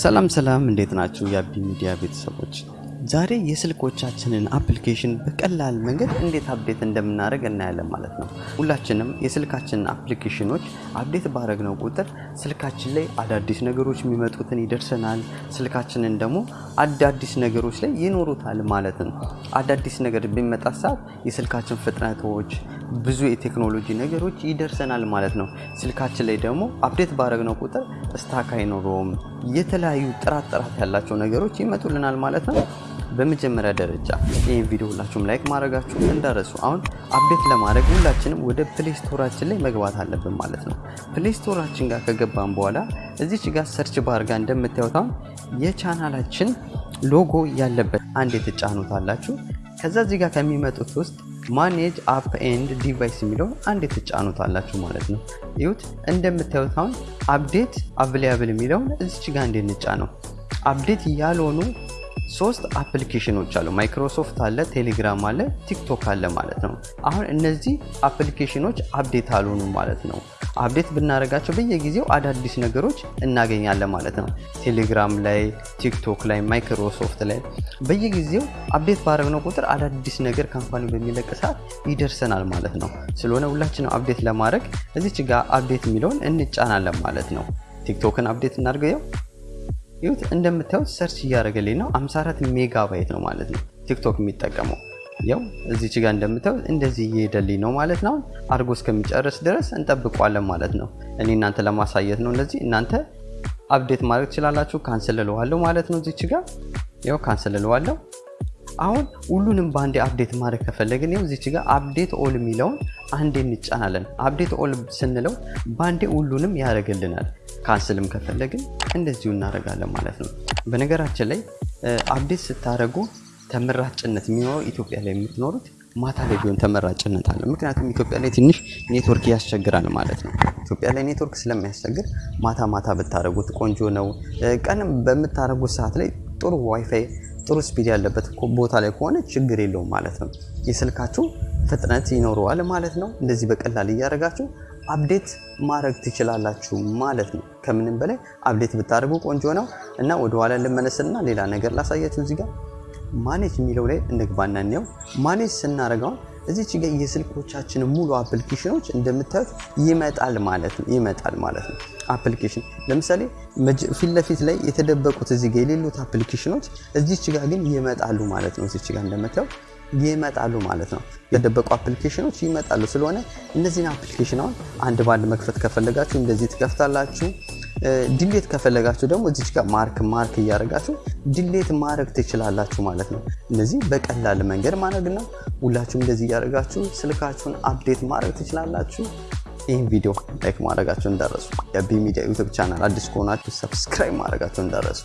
ሰላም ሰላም፣ እንዴት ናችሁ የአቢ ሚዲያ ቤተሰቦች? ዛሬ የስልኮቻችንን application በቀላል መንገድ እንዴት update እንደምናደርግ እናያለን ማለት ነው። ሁላችንም የስልካችንን application ኦች update ባደረግነው ቁጥር ስልካችን ላይ አዳዲስ ነገሮች የሚመጡትን ይደርሰናል። ስልካችንን ደግሞ አዳዲስ ነገሮች ላይ ይኖሩታል ማለት ነው። አዳዲስ ነገር በሚመጣ ሰዓት የስልካችን ፍጥነቶች ብዙ የቴክኖሎጂ ነገሮች ይደርሰናል ማለት ነው። ስልካችን ላይ ደግሞ update ባደረግነው ቁጥር stuck አይኖረውም። የተለያዩ ጥራት ጥራት ያላቸው ነገሮች ይመጡልናል ማለት ነው። በመጀመሪያ ደረጃ ይህን ቪዲዮ ሁላችሁም like ማድረጋችሁ እንዳትረሱ። አሁን update ለማድረግ ሁላችንም ወደ Play Store ኣችን ላይ መግባት አለብን ማለት ነው። Play ጋር ከገባን በኋላ እዚች ጋር search bar ጋር እንደምታዩት የ channel ኣችን logo ያለበት አንድ የተጫኑት አላችሁ። ከዛ እዚህ ጋር ከሚመጡት ውስጥ manage app and device የሚለውን አንዴ ትጫኑታላችሁ ማለት ነው። ይኸው እንደምታዩት አሁን update available የሚለውን እዚች ጋር እንጫናለን። update ያልሆኑ ሶስት አፕሊኬሽኖች አሉ። ማይክሮሶፍት አለ፣ ቴሌግራም አለ፣ ቲክቶክ አለ ማለት ነው። አሁን እነዚህ አፕሊኬሽኖች update አልሆኑ ማለት ነው። update ብናደርጋቸው በየጊዜው አዳዲስ ነገሮች እናገኛለን ማለት ነው። ቴሌግራም ላይ፣ ቲክቶክ ላይ፣ ማይክሮሶፍት ላይ በየጊዜው update ባደረግነው ቁጥር አዳዲስ ነገር company በሚለቅ ሰዓት ይደርሰናል ማለት ነው። ስለሆነ ሁላችንም update ለማድረግ እዚች ጋር update የሚለውን እንጫናለን ማለት ነው። ቲክቶክን update እናድርገው። ይኸው እንደምታዩት search እያደረገልኝ ነው። 54 ሜጋባይት ነው ማለት ነው ቲክቶክ የሚጠቀመው። ያው እዚች ጋር እንደምታዩት እንደዚህ እየሄደልኝ ነው ማለት ነው። አድርጎ እስከሚጨርስ ድረስ እንጠብቃለን ማለት ነው። እኔ እናንተ ለማሳየት ነው እንደዚህ። እናንተ update ማድረግ ትችላላችሁ። cancel እለዋለሁ ማለት ነው። እዚች ጋር ያው cancel እለዋለሁ። አሁን ሁሉንም በአንዴ update ማድረግ ከፈለግን ይኸው እዚች ጋር update all የሚለውን አንዴ እንጫናለን። update all ስንለው በአንዴ ሁሉንም ያደርግልናል። cancel ም ከፈለግን እንደዚሁ እናደርጋለን ማለት ነው። በነገራችን ላይ update ስታደርጉ ተመራጭነት የሚኖረው ኢትዮጵያ ላይ የምትኖሩት ማታ ላይ ቢሆን ተመራጭነት አለ። ምክንያቱም ኢትዮጵያ ላይ ትንሽ ኔትወርክ ያስቸግራል ማለት ነው። ኢትዮጵያ ላይ ኔትወርክ ስለሚያስቸግር ማታ ማታ ብታደርጉት ቆንጆ ነው። ቀንም በምታደርጉት ሰዓት ላይ ጥሩ ዋይፋይ ጥሩ speed ያለበት ቦታ ላይ ከሆነ ችግር የለውም ማለት ነው። የስልካችሁ ፍጥነት ይኖረዋል ማለት ነው። እንደዚህ በቀላል እያደረጋችሁ update ማድረግ ትችላላችሁ ማለት ነው። ከምንም በላይ update ብታደርጉ ቆንጆ ነው እና ወደኋላ ልመለስና ሌላ ነገር ላሳያችሁ። እዚህ ጋር manage የሚለው ላይ እንግባና እንየው። manage ስናደርገው እዚች ጋር የስልኮቻችን ሙሉ አፕሊኬሽኖች እንደምታዩት ይመጣል ማለት ነው ይመጣል ማለት ነው። አፕሊኬሽን ለምሳሌ ፊት ለፊት ላይ የተደበቁት እዚህ ጋር የሌሉት አፕሊኬሽኖች እዚች ጋር ግን ይመጣሉ ማለት ነው። እዚች ጋር እንደምታዩት ይመጣሉ ማለት ነው። የተደበቁ አፕሊኬሽኖች ይመጣሉ። ስለሆነ እነዚህን አፕሊኬሽን አሁን አንድ ባንድ መክፈት ከፈለጋችሁ እንደዚህ ትከፍታላችሁ። delete ከፈለጋችሁ ደግሞ እዚች ጋር mark mark እያደረጋችሁ delete ማድረግ ትችላላችሁ ማለት ነው። እነዚህ በቀላል መንገድ ማድረግ ነው። ሁላችሁም እንደዚህ እያደረጋችሁ ስልካችሁን update ማድረግ ትችላላችሁ። ይህን ቪዲዮ like ማድረጋችሁ እንዳትረሱ። የአቢ ሚዲያ ዩቱብ ቻናል አዲስ ከሆናችሁ subscribe ማድረጋችሁ እንዳትረሱ።